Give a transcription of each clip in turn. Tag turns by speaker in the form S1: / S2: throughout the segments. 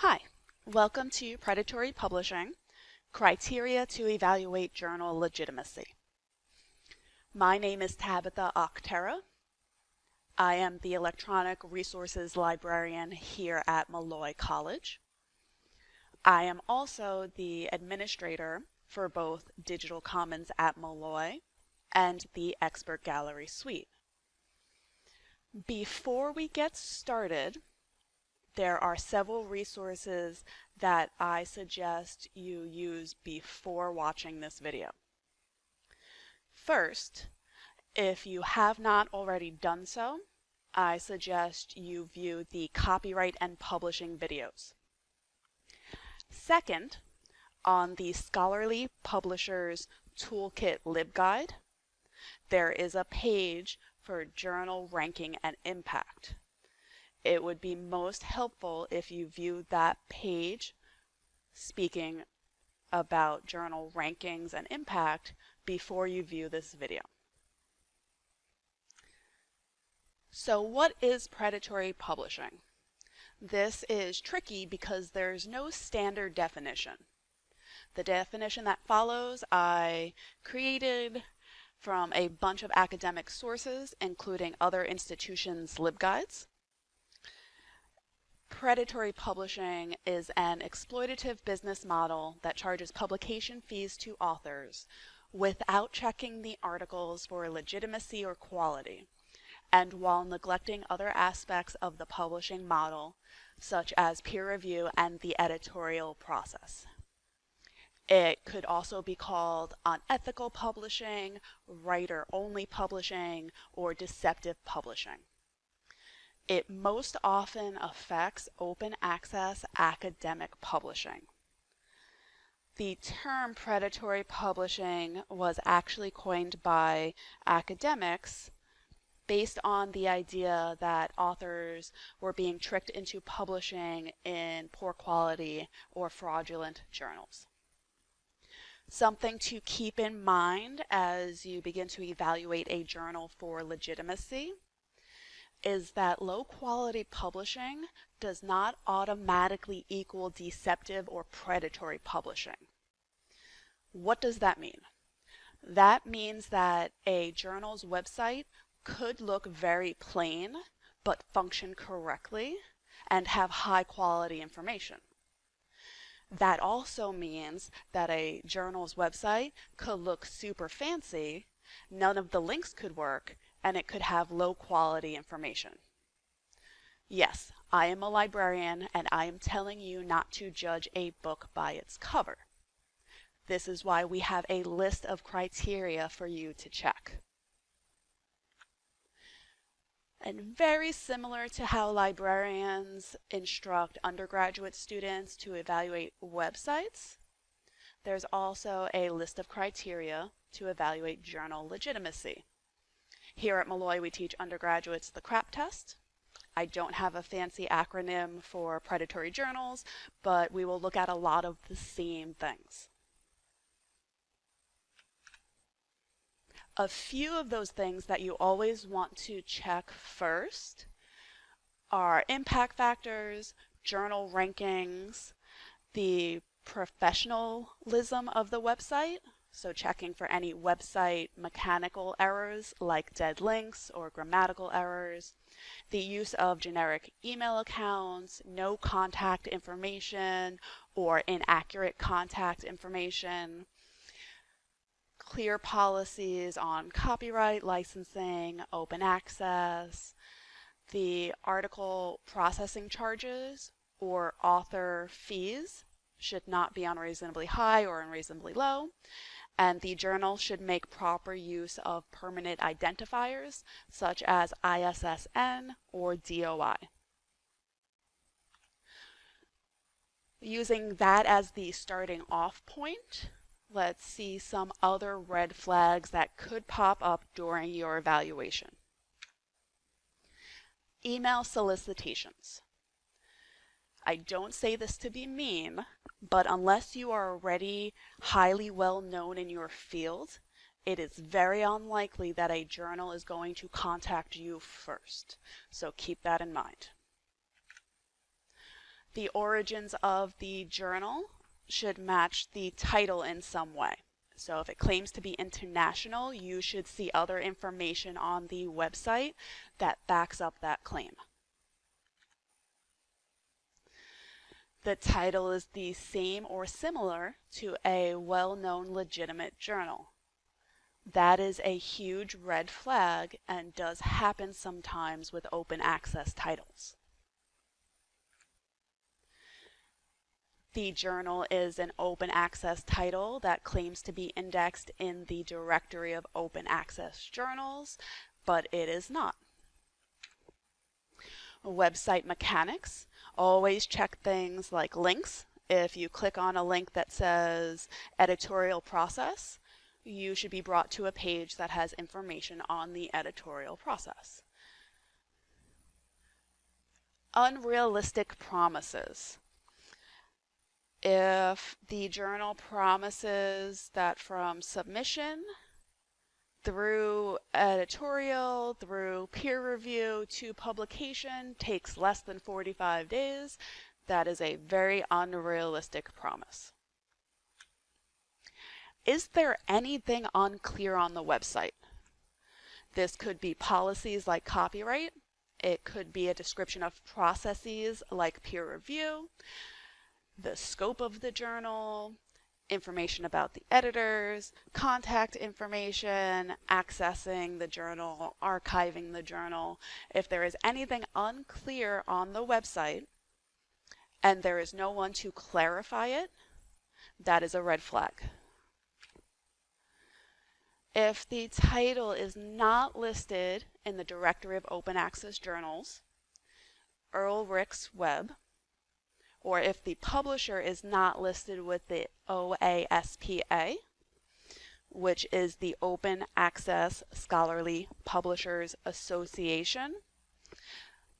S1: Hi, welcome to Predatory Publishing, Criteria to Evaluate Journal Legitimacy. My name is Tabitha Octera. I am the Electronic Resources Librarian here at Molloy College. I am also the administrator for both Digital Commons at Molloy and the Expert Gallery Suite. Before we get started, there are several resources that I suggest you use before watching this video. First, if you have not already done so, I suggest you view the copyright and publishing videos. Second, on the Scholarly Publishers Toolkit LibGuide, there is a page for journal ranking and impact it would be most helpful if you view that page speaking about journal rankings and impact before you view this video. So what is predatory publishing? This is tricky because there's no standard definition. The definition that follows I created from a bunch of academic sources, including other institutions' LibGuides. Predatory publishing is an exploitative business model that charges publication fees to authors without checking the articles for legitimacy or quality, and while neglecting other aspects of the publishing model, such as peer review and the editorial process. It could also be called unethical publishing, write-only publishing, or deceptive publishing. It most often affects open access academic publishing. The term predatory publishing was actually coined by academics based on the idea that authors were being tricked into publishing in poor quality or fraudulent journals. Something to keep in mind as you begin to evaluate a journal for legitimacy is that low quality publishing does not automatically equal deceptive or predatory publishing. What does that mean? That means that a journal's website could look very plain but function correctly and have high quality information. That also means that a journal's website could look super fancy, none of the links could work, and it could have low quality information. Yes, I am a librarian and I am telling you not to judge a book by its cover. This is why we have a list of criteria for you to check. And very similar to how librarians instruct undergraduate students to evaluate websites, there's also a list of criteria to evaluate journal legitimacy. Here at Molloy, we teach undergraduates the CRAP test. I don't have a fancy acronym for predatory journals, but we will look at a lot of the same things. A few of those things that you always want to check first are impact factors, journal rankings, the professionalism of the website, so checking for any website mechanical errors like dead links or grammatical errors, the use of generic email accounts, no contact information or inaccurate contact information, clear policies on copyright, licensing, open access, the article processing charges or author fees should not be unreasonably high or unreasonably low, and the journal should make proper use of permanent identifiers such as ISSN or DOI. Using that as the starting off point, let's see some other red flags that could pop up during your evaluation. Email solicitations. I don't say this to be mean, but unless you are already highly well known in your field, it is very unlikely that a journal is going to contact you first. So keep that in mind. The origins of the journal should match the title in some way. So if it claims to be international, you should see other information on the website that backs up that claim. The title is the same or similar to a well-known legitimate journal. That is a huge red flag and does happen sometimes with open access titles. The journal is an open access title that claims to be indexed in the directory of open access journals, but it is not. Website mechanics. Always check things like links. If you click on a link that says editorial process, you should be brought to a page that has information on the editorial process. Unrealistic promises if the journal promises that from submission through editorial, through peer review to publication takes less than 45 days, that is a very unrealistic promise. Is there anything unclear on the website? This could be policies like copyright. It could be a description of processes like peer review the scope of the journal, information about the editors, contact information, accessing the journal, archiving the journal. If there is anything unclear on the website and there is no one to clarify it, that is a red flag. If the title is not listed in the directory of open access journals, Ulrichsweb, or if the publisher is not listed with the OASPA, which is the Open Access Scholarly Publishers Association.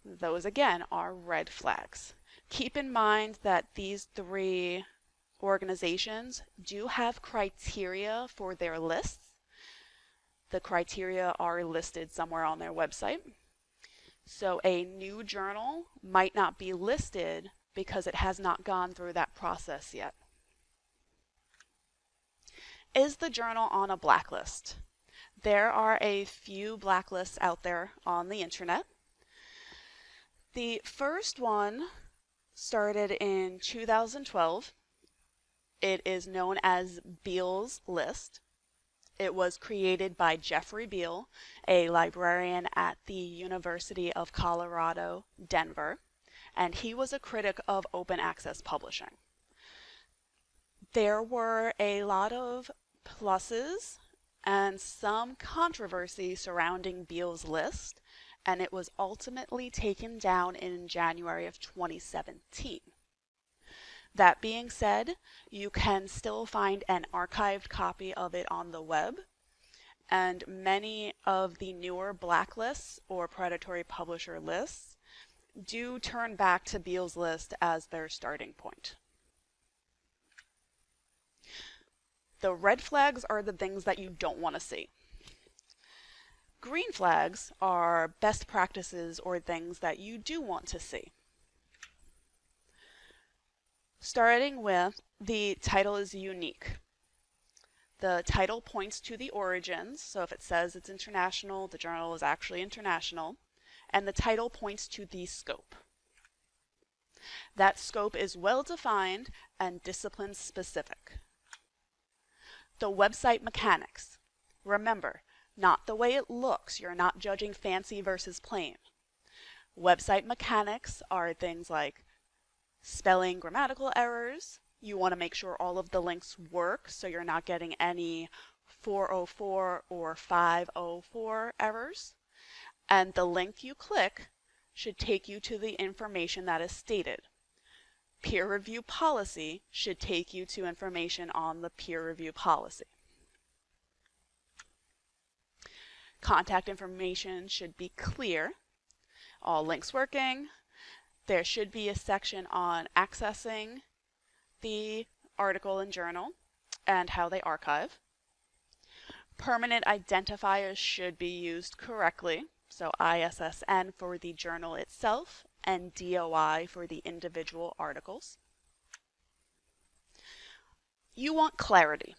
S1: Those again are red flags. Keep in mind that these three organizations do have criteria for their lists. The criteria are listed somewhere on their website. So a new journal might not be listed because it has not gone through that process yet. Is the journal on a blacklist? There are a few blacklists out there on the internet. The first one started in 2012. It is known as Beall's List. It was created by Jeffrey Beall, a librarian at the University of Colorado, Denver and he was a critic of open access publishing. There were a lot of pluses and some controversy surrounding Beall's list, and it was ultimately taken down in January of 2017. That being said, you can still find an archived copy of it on the web, and many of the newer blacklists or predatory publisher lists do turn back to Beall's list as their starting point. The red flags are the things that you don't want to see. Green flags are best practices or things that you do want to see. Starting with the title is unique. The title points to the origins, so if it says it's international, the journal is actually international and the title points to the scope. That scope is well defined and discipline specific. The website mechanics. Remember, not the way it looks. You're not judging fancy versus plain. Website mechanics are things like spelling grammatical errors. You want to make sure all of the links work so you're not getting any 404 or 504 errors and the link you click should take you to the information that is stated. Peer review policy should take you to information on the peer review policy. Contact information should be clear. All links working. There should be a section on accessing the article and journal and how they archive. Permanent identifiers should be used correctly so ISSN for the journal itself and DOI for the individual articles. You want clarity.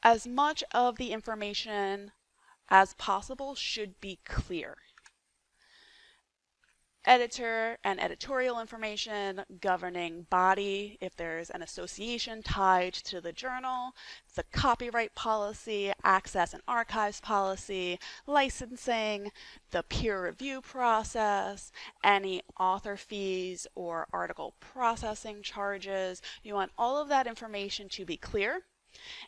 S1: As much of the information as possible should be clear editor and editorial information, governing body, if there's an association tied to the journal, the copyright policy, access and archives policy, licensing, the peer review process, any author fees or article processing charges. You want all of that information to be clear.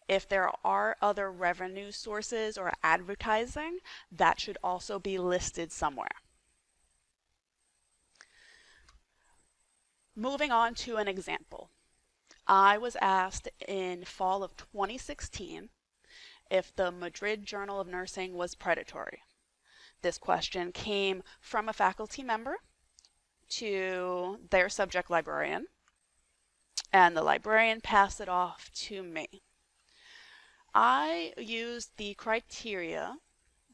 S1: If there are other revenue sources or advertising, that should also be listed somewhere. Moving on to an example. I was asked in fall of 2016 if the Madridge Journal of Nursing was predatory. This question came from a faculty member to their subject librarian, and the librarian passed it off to me. I used the criteria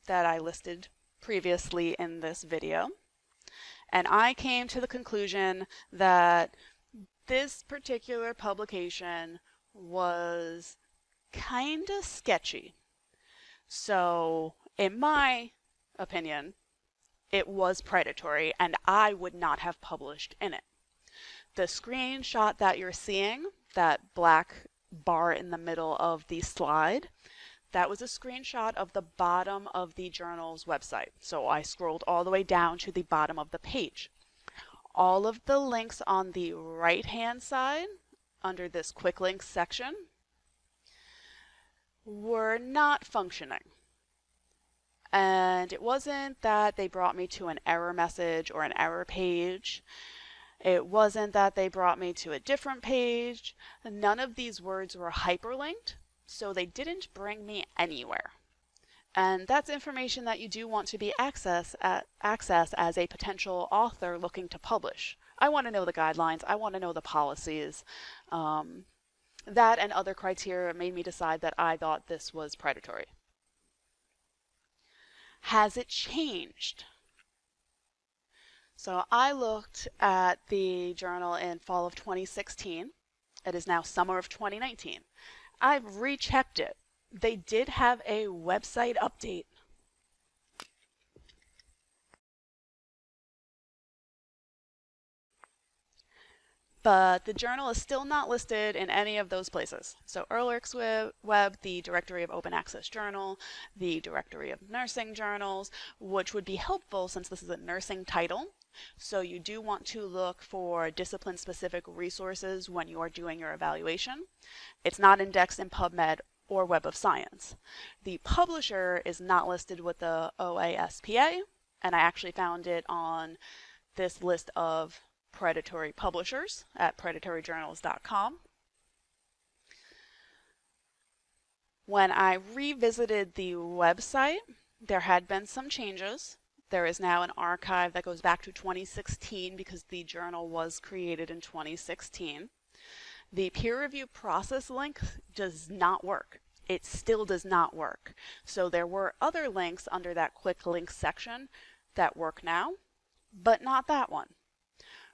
S1: that I listed previously in this video and I came to the conclusion that this particular publication was kind of sketchy. So, in my opinion, it was predatory and I would not have published in it. The screenshot that you're seeing, that black bar in the middle of the slide, that was a screenshot of the bottom of the journal's website. So I scrolled all the way down to the bottom of the page. All of the links on the right hand side under this quick links section were not functioning. And it wasn't that they brought me to an error message or an error page. It wasn't that they brought me to a different page. None of these words were hyperlinked so they didn't bring me anywhere. And that's information that you do want to be access at, access as a potential author looking to publish. I want to know the guidelines. I want to know the policies. Um, that and other criteria made me decide that I thought this was predatory. Has it changed? So I looked at the journal in fall of 2016. It is now summer of 2019. I've rechecked it. They did have a website update. But the journal is still not listed in any of those places. So Erlich's Web, the directory of open access journal, the directory of nursing journals, which would be helpful since this is a nursing title. So you do want to look for discipline specific resources when you are doing your evaluation. It's not indexed in PubMed or Web of Science. The publisher is not listed with the OASPA, and I actually found it on this list of predatory publishers at predatoryjournals.com. When I revisited the website, there had been some changes. There is now an archive that goes back to 2016 because the journal was created in 2016. The peer review process link does not work. It still does not work. So there were other links under that quick links section that work now, but not that one.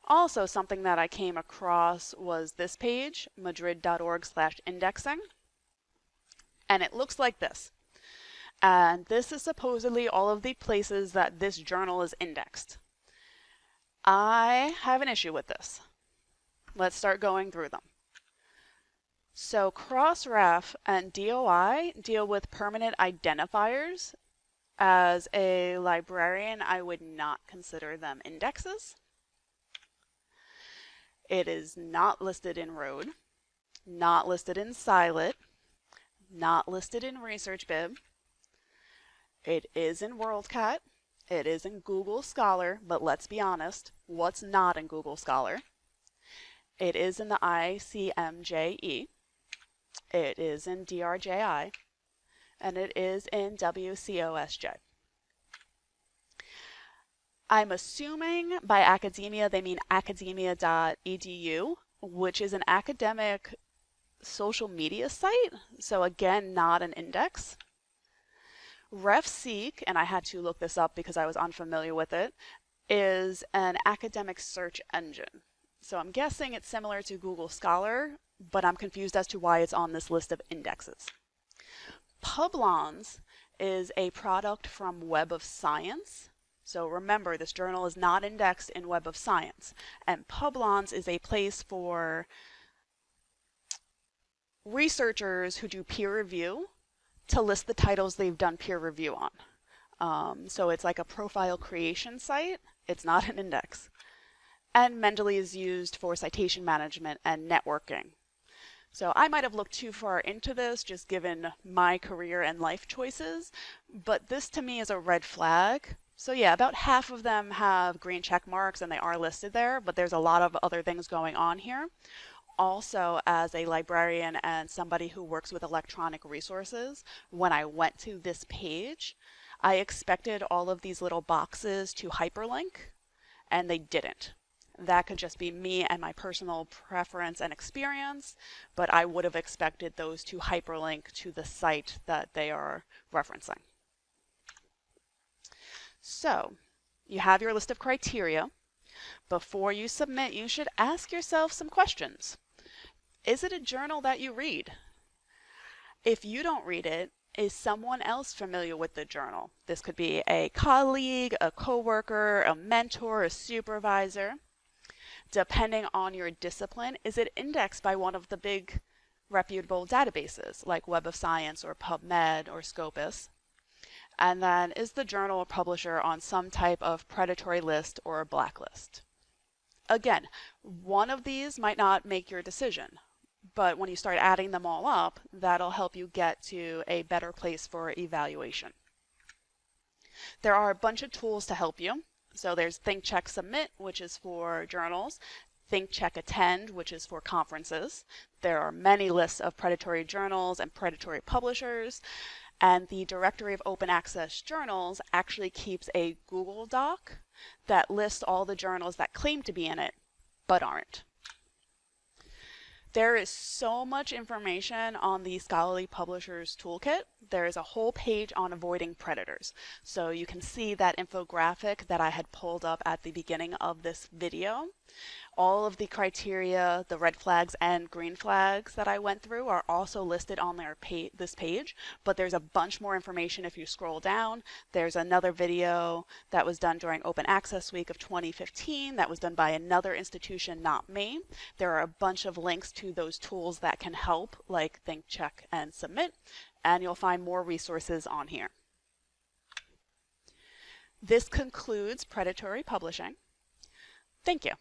S1: Also, something that I came across was this page, madridge.org slash indexing. And it looks like this. And this is supposedly all of the places that this journal is indexed. I have an issue with this. Let's start going through them. So Crossref and DOI deal with permanent identifiers. As a librarian, I would not consider them indexes. It is not listed in ROAD, not listed in Scilit, not listed in ResearchBib, it is in WorldCat. It is in Google Scholar, but let's be honest, what's not in Google Scholar? It is in the ICMJE. It is in DRJI. And it is in WCOSJ. I'm assuming by academia they mean academia.edu, which is an academic social media site. So again, not an index. RefSeek, and I had to look this up because I was unfamiliar with it, is an academic search engine. So I'm guessing it's similar to Google Scholar, but I'm confused as to why it's on this list of indexes. Publons is a product from Web of Science. So remember, this journal is not indexed in Web of Science. And Publons is a place for researchers who do peer review to list the titles they've done peer review on. Um, so it's like a profile creation site. It's not an index. And Mendeley is used for citation management and networking. So I might have looked too far into this just given my career and life choices, but this to me is a red flag. So yeah, about half of them have green check marks and they are listed there, but there's a lot of other things going on here. Also, as a librarian and somebody who works with electronic resources, when I went to this page, I expected all of these little boxes to hyperlink, and they didn't. That could just be me and my personal preference and experience, but I would have expected those to hyperlink to the site that they are referencing. So you have your list of criteria. Before you submit, you should ask yourself some questions. Is it a journal that you read? If you don't read it, is someone else familiar with the journal? This could be a colleague, a coworker, a mentor, a supervisor depending on your discipline, is it indexed by one of the big reputable databases like Web of Science or PubMed or Scopus? And then is the journal or publisher on some type of predatory list or blacklist? Again, one of these might not make your decision, but when you start adding them all up, that'll help you get to a better place for evaluation. There are a bunch of tools to help you. So there's Think Check Submit, which is for journals. Think Check Attend, which is for conferences. There are many lists of predatory journals and predatory publishers. And the Directory of Open Access Journals actually keeps a Google Doc that lists all the journals that claim to be in it, but aren't. There is so much information on the Scholarly Publishers Toolkit. There is a whole page on avoiding predators. So you can see that infographic that I had pulled up at the beginning of this video. All of the criteria, the red flags and green flags that I went through are also listed on their pa this page, but there's a bunch more information if you scroll down. There's another video that was done during Open Access Week of 2015 that was done by another institution, not me. There are a bunch of links to those tools that can help, like Think, Check, and Submit, and you'll find more resources on here. This concludes predatory publishing. Thank you.